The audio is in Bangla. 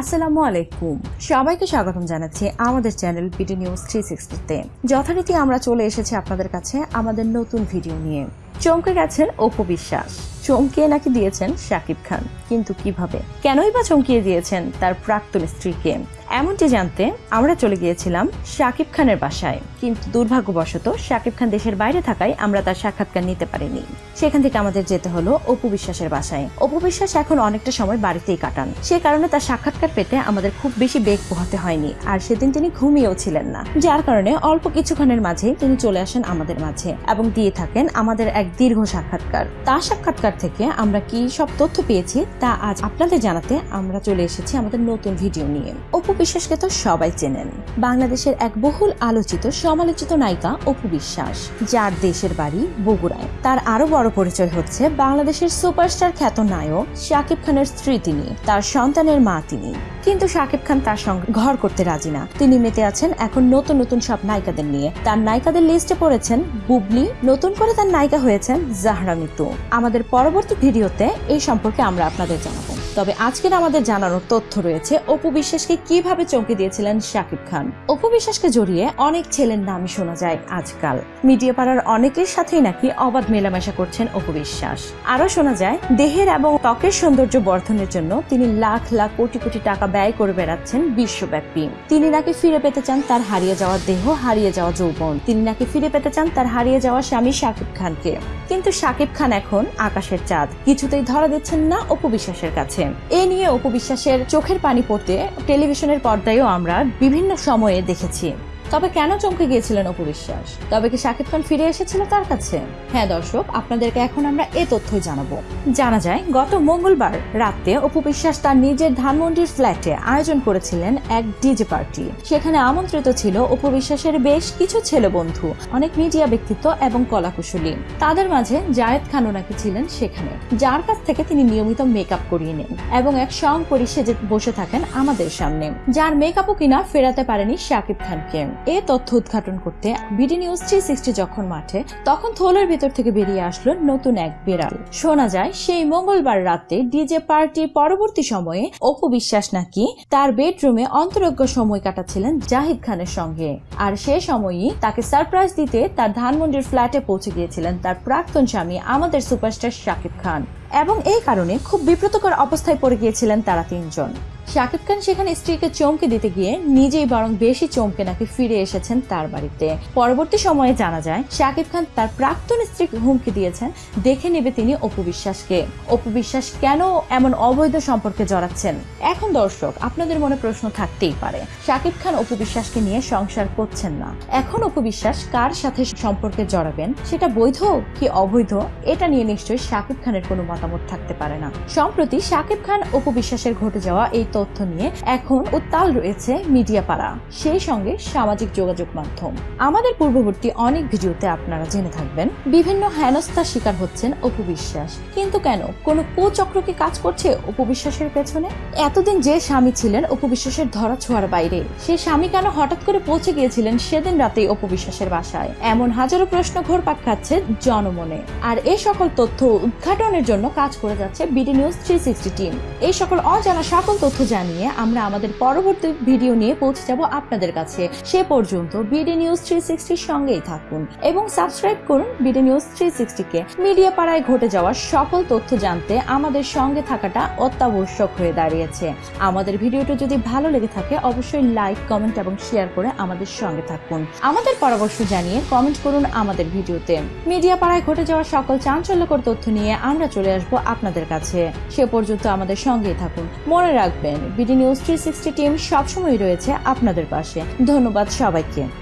আসসালামু আলাইকুম। সবাইকে স্বাগতম জানাচ্ছি আমাদের চ্যানেল বিডি নিউজ থ্রি সিক্সটিতে। যথারীতি আমরা চলে এসেছি আপনাদের কাছে আমাদের নতুন ভিডিও নিয়ে। চমকে গেছেন অপু বিশ্বাস। চমকে নাকি দিয়েছেন শাকিব খান। কিন্তু কীভাবে? কেনই বা চমকিয়ে দিয়েছেন তার প্রাক্তন স্ত্রীকে? এমনটি জানতে আমরা চলে গিয়েছিলাম শাকিব খানের বাসায়। কিন্তু দুর্ভাগ্যবশত শাকিব খান দেশের বাইরে থাকায় আমরা তার সাক্ষাৎকার নিতে পারিনি। সেখান থেকে আমাদের যেতে হলো অপু বিশ্বাসের বাসায়। অপু বিশ্বাস এখন অনেকটা সময় বাড়িতেই কাটান। সে কারণে তার সাক্ষাৎকার পেতে আমাদের খুব বেশি বেগ পোহাতে হয়নি। আর সেদিন তিনি ঘুমিয়েও ছিলেন না। যার কারণে অল্প কিছুক্ষণের মাঝেই তিনি চলে আসেন আমাদের মাঝে এবং দিয়ে থাকেন আমাদের এক দীর্ঘ সাক্ষাৎকার। তার সাক্ষাৎকার থেকে আমরা কি সব তথ্য পেয়েছি তা আজ আপনাদের জানাতে আমরা চলে এসেছি আমাদের নতুন ভিডিও নিয়ে। অপু বিশ্বাসকে তো সবাই চেনেন। বাংলাদেশের এক বহুল আলোচিত, সমালোচিত নায়িকা অপু বিশ্বাস, যার দেশের বাড়ি বগুড়ায়। তার আরও বড় পরিচয় হচ্ছে বাংলাদেশের সুপারস্টার খ্যাত নায়ক শাকিব খানের স্ত্রী তিনি, তার সন্তানের মা তিনি। কিন্তু শাকিব খান তার সঙ্গে ঘর করতে রাজি না। তিনি মেতে আছেন এখন নতুন নতুন সব নায়িকাদের নিয়ে। তার নায়িকাদের লিস্টে পড়েছেন বুবলি, নতুন করে তার নায়িকা হয়েছেন জাহরা মিতু। আমাদের পরবর্তী ভিডিওতে এই সম্পর্কে আমরা আপনাদের জানাব। তবে আজকের আমাদের জানানোর তথ্য রয়েছে, অপু বিশ্বাসকে কীভাবে চমকে দিয়েছিলেন শাকিব খান? অপু বিশ্বাসকে জড়িয়ে অনেক ছেলের নামই শোনা যায় আজকাল। মিডিয়া পাড়ার অনেকের সাথেই নাকি অবাধ মেলামেশা করছেন অপু বিশ্বাস। আরও শোনা যায়, দেহের এবং ত্বকের সৌন্দর্য বর্ধনের জন্য তিনি লাখ লাখ কোটি কোটি টাকা ব্যয় করে বেড়াচ্ছেন বিশ্বব্যাপী। তিনি নাকি ফিরে পেতে চান তার হারিয়ে যাওয়া দেহ, হারিয়ে যাওয়া যৌবন। তিনি নাকি ফিরে পেতে চান তার হারিয়ে যাওয়া স্বামী শাকিব খানকে। কিন্তু শাকিব খান এখন আকাশের চাঁদ। কিছুতেই ধরা দিচ্ছেন না অপু বিশ্বাসের কাছে। এ নিয়ে উপবিশ্বাসের চোখের পানি পড়তে টেলিভিশনের পর্দায়ও আমরা বিভিন্ন সময়ে দেখেছি। তবে কেন চমকে গিয়েছিলেন অপু বিশ্বাস? তবে কি শাকিব খান ফিরে এসেছিল তার কাছে? হ্যাঁ দর্শক, আপনাদেরকে এখন আমরা এ তথ্যই জানাব। জানা যায়, গত মঙ্গলবার রাতে অপু বিশ্বাস তার নিজের ধানমন্ডির ফ্ল্যাটে আয়োজন করেছিলেন এক ডিজে পার্টি। সেখানে আমন্ত্রিত ছিল অপু বিশ্বাসের বেশ কিছু ছেলে বন্ধু, অনেক মিডিয়া ব্যক্তিত্ব এবং কলাকুশলী। তাদের মাঝে জায়েদ খানও নাকি ছিলেন সেখানে, যার কাছ থেকে তিনি নিয়মিত মেকআপ করিয়ে নেন এবং এক সং পরি সেজে বসে থাকেন আমাদের সামনে, যার মেকআপও কিনা ফেরাতে পারেনি শাকিব খানকে। এ তথ্য উদ্ঘাটন করতে বিডি নিউজ থ্রি সিক্সটি যখন মাঠে, তখন থোলের ভেতর থেকে বেরিয়ে আসলো নতুন এক বিড়াল। শোনা যায়, সেই মঙ্গলবার রাতে ডিজে পার্টি পরবর্তী সময়ে অপু বিশ্বাস নাকি তার বেডরুমে অন্তরজ্ঞ সময় কাটাচ্ছিলেন জাহিদ খানের সঙ্গে। আর সে সময়ই তাকে সারপ্রাইজ দিতে তার ধানমন্ডির ফ্ল্যাটে পৌঁছে গিয়েছিলেন তার প্রাক্তন স্বামী আমাদের সুপারস্টার শাকিব খান। এবং এই কারণে খুব বিব্রতকর অবস্থায় পড়ে গিয়েছিলেন তারা তিনজন। শাকিব খান সেখানে স্ত্রীকে চমকে দিতে গিয়ে নিজেই বরং বেশি চমকে নাকি ফিরে এসেছেন তার বাড়িতে। পরবর্তী সময়ে জানা যায়, শাকিব খান তার প্রাক্তন স্ত্রীকে হুমকি দিয়েছেন। দেখে নেবে তিনি অপু বিশ্বাসকে। অপু বিশ্বাস কেন এমন অবৈধ সম্পর্কে জড়াচ্ছেন? এখন দর্শক, আপনাদের মনে প্রশ্ন থাকতেই পারে, শাকিব খান অপু বিশ্বাসকে নিয়ে সংসার করছেন না। এখন অপু বিশ্বাস কার সাথে সম্পর্কে জড়াবেন? সেটা বৈধ কি অবৈধ? এটা নিয়ে নিশ্চয়ই শাকিব খানের কোনো মতামত থাকতে পারে না। সম্প্রতি শাকিব খান অপু বিশ্বাসের ঘটে যাওয়া এই তথ্য নিয়ে এখন উত্তাল রয়েছে মিডিয়া পাড়া সেই সঙ্গে সামাজিক যোগাযোগ মাধ্যম। আমাদের পূর্ববর্তী অনেক ভিডিওতে আপনারা জেনে থাকবেন, বিভিন্ন হেনস্থার শিকার হচ্ছেন অপু বিশ্বাস। কিন্তু কেন? কোনো কুচক্র কি কাজ করছে অপু বিশ্বাসের পেছনে? এতদিন যে স্বামী ছিলেন অপু বিশ্বাসের ধরা ছোঁয়ার বাইরে, সে স্বামী কেন হঠাৎ করে পৌঁছে গিয়েছিলেন সেদিন রাতেই অপু বিশ্বাসের বাসায়? এমন হাজারো প্রশ্ন ঘোরপাক খাচ্ছে জনমনে। আর এই সকল তথ্য উদ্ঘাটনের জন্য কাজ করে যাচ্ছে BD news three sixty team এই সকল অজানা সকল তথ্য জানিয়ে আমরা আমাদের পরবর্তী ভিডিও নিয়ে পৌঁছে যাব আপনাদের কাছে। সে পর্যন্ত বিডি নিউজ থ্রি সিক্সটির সঙ্গেই থাকুন এবং সাবস্ক্রাইব করুন বিডি নিউজ থ্রি সিক্সটিকে মিডিয়া পাড়ায় ঘটে যাওয়া সকল তথ্য জানতে আমাদের সঙ্গে থাকাটা অত্যাবশ্যক হয়ে দাঁড়িয়েছে। আমাদের ভিডিওটি যদি ভালো লেগে থাকে, অবশ্যই লাইক, কমেন্ট এবং শেয়ার করে আমাদের সঙ্গে থাকুন। আমাদের পরামর্শ জানিয়ে কমেন্ট করুন আমাদের ভিডিওতে। মিডিয়া পাড়ায় ঘটে যাওয়া সকল চাঞ্চল্যকর তথ্য নিয়ে আমরা চলে আসব আপনাদের কাছে। সে পর্যন্ত আমাদের সঙ্গেই থাকুন। মনে রাখবেন BD news three sixty team সবসময় রয়েছে আপনাদের পাশে। ধন্যবাদ সবাইকে।